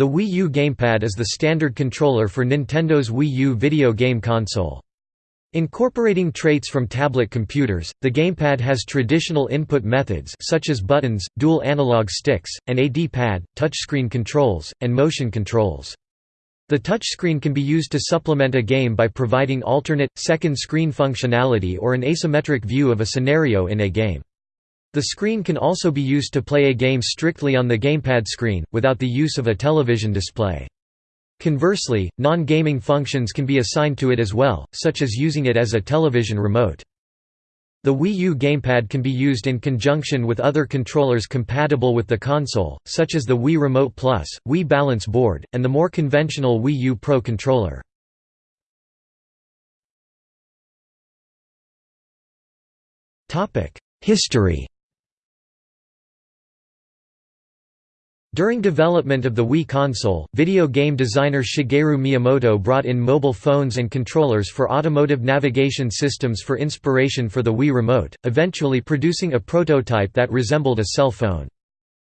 The Wii U gamepad is the standard controller for Nintendo's Wii U video game console. Incorporating traits from tablet computers, the gamepad has traditional input methods such as buttons, dual analog sticks, an a D-pad, touchscreen controls, and motion controls. The touchscreen can be used to supplement a game by providing alternate, second screen functionality or an asymmetric view of a scenario in a game. The screen can also be used to play a game strictly on the gamepad screen, without the use of a television display. Conversely, non-gaming functions can be assigned to it as well, such as using it as a television remote. The Wii U gamepad can be used in conjunction with other controllers compatible with the console, such as the Wii Remote Plus, Wii Balance Board, and the more conventional Wii U Pro controller. History During development of the Wii console, video game designer Shigeru Miyamoto brought in mobile phones and controllers for automotive navigation systems for inspiration for the Wii Remote, eventually producing a prototype that resembled a cell phone.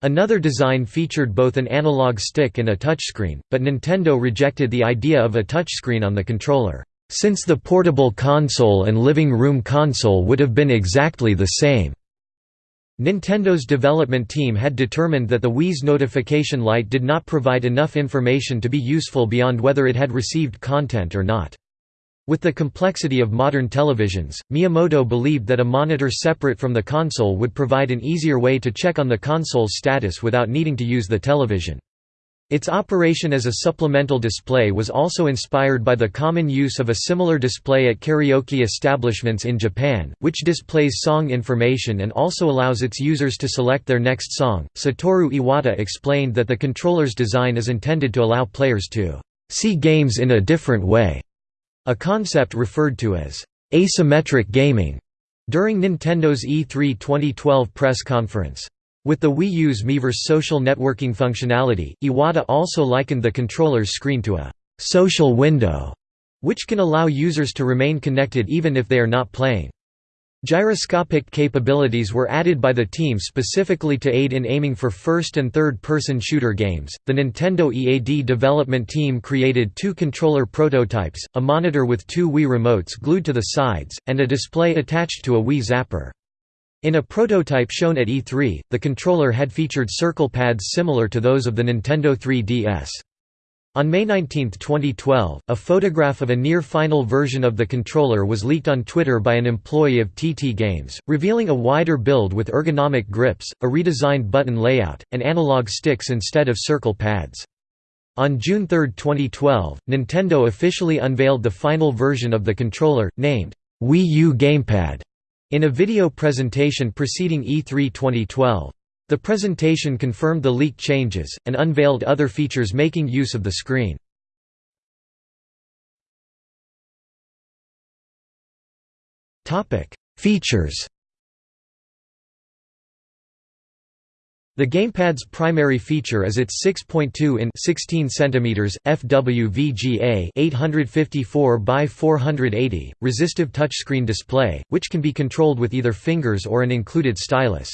Another design featured both an analog stick and a touchscreen, but Nintendo rejected the idea of a touchscreen on the controller, since the portable console and living room console would have been exactly the same. Nintendo's development team had determined that the Wii's notification light did not provide enough information to be useful beyond whether it had received content or not. With the complexity of modern televisions, Miyamoto believed that a monitor separate from the console would provide an easier way to check on the console's status without needing to use the television. Its operation as a supplemental display was also inspired by the common use of a similar display at karaoke establishments in Japan, which displays song information and also allows its users to select their next song. Satoru Iwata explained that the controller's design is intended to allow players to see games in a different way, a concept referred to as asymmetric gaming during Nintendo's E3 2012 press conference. With the Wii U's Miiverse social networking functionality, Iwata also likened the controller's screen to a «social window», which can allow users to remain connected even if they are not playing. Gyroscopic capabilities were added by the team specifically to aid in aiming for first and third person shooter games. The Nintendo EAD development team created two controller prototypes, a monitor with two Wii remotes glued to the sides, and a display attached to a Wii Zapper. In a prototype shown at E3, the controller had featured circle pads similar to those of the Nintendo 3DS. On May 19, 2012, a photograph of a near-final version of the controller was leaked on Twitter by an employee of TT Games, revealing a wider build with ergonomic grips, a redesigned button layout, and analog sticks instead of circle pads. On June 3, 2012, Nintendo officially unveiled the final version of the controller, named Wii U Gamepad. In a video presentation preceding E3 2012. The presentation confirmed the leaked changes, and unveiled other features making use of the screen. Features The gamepad's primary feature is its 6.2 in 16 cm FWVGA 854 by 480 resistive touchscreen display, which can be controlled with either fingers or an included stylus.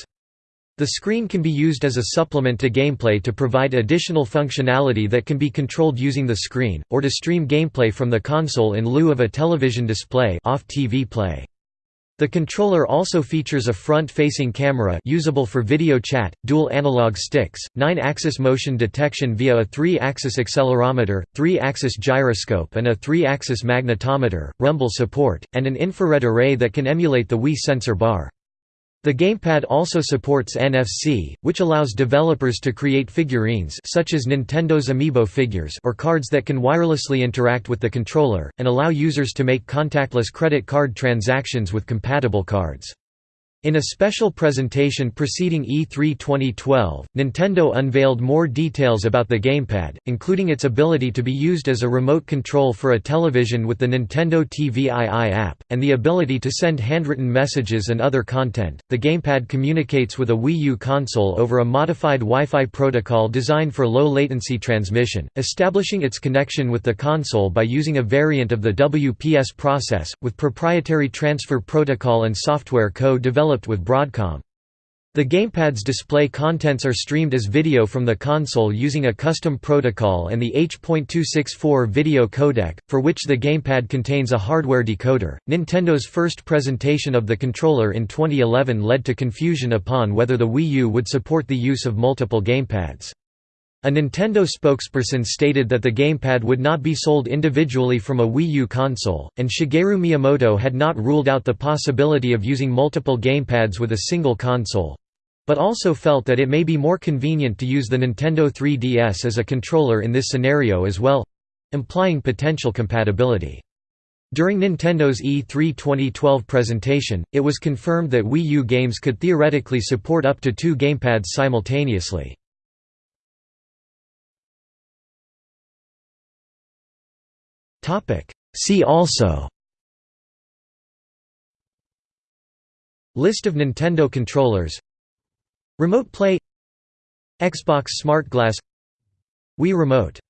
The screen can be used as a supplement to gameplay to provide additional functionality that can be controlled using the screen, or to stream gameplay from the console in lieu of a television display off TV play. The controller also features a front-facing camera usable for video chat, dual analog sticks, 9-axis motion detection via a 3-axis accelerometer, 3-axis gyroscope and a 3-axis magnetometer, rumble support, and an infrared array that can emulate the Wii sensor bar. The gamepad also supports NFC, which allows developers to create figurines such as Nintendo's Amiibo figures or cards that can wirelessly interact with the controller, and allow users to make contactless credit card transactions with compatible cards. In a special presentation preceding E3 2012, Nintendo unveiled more details about the gamepad, including its ability to be used as a remote control for a television with the Nintendo TVII app, and the ability to send handwritten messages and other content. The gamepad communicates with a Wii U console over a modified Wi-Fi protocol designed for low latency transmission, establishing its connection with the console by using a variant of the WPS process, with proprietary transfer protocol and software code developed developed with Broadcom. The gamepad's display contents are streamed as video from the console using a custom protocol and the H.264 video codec, for which the gamepad contains a hardware decoder. Nintendo's first presentation of the controller in 2011 led to confusion upon whether the Wii U would support the use of multiple gamepads. A Nintendo spokesperson stated that the gamepad would not be sold individually from a Wii U console, and Shigeru Miyamoto had not ruled out the possibility of using multiple gamepads with a single console but also felt that it may be more convenient to use the Nintendo 3DS as a controller in this scenario as well—implying potential compatibility. During Nintendo's E3 2012 presentation, it was confirmed that Wii U games could theoretically support up to two gamepads simultaneously. See also. List of Nintendo controllers. Remote Play. Xbox Smart Glass. Wii Remote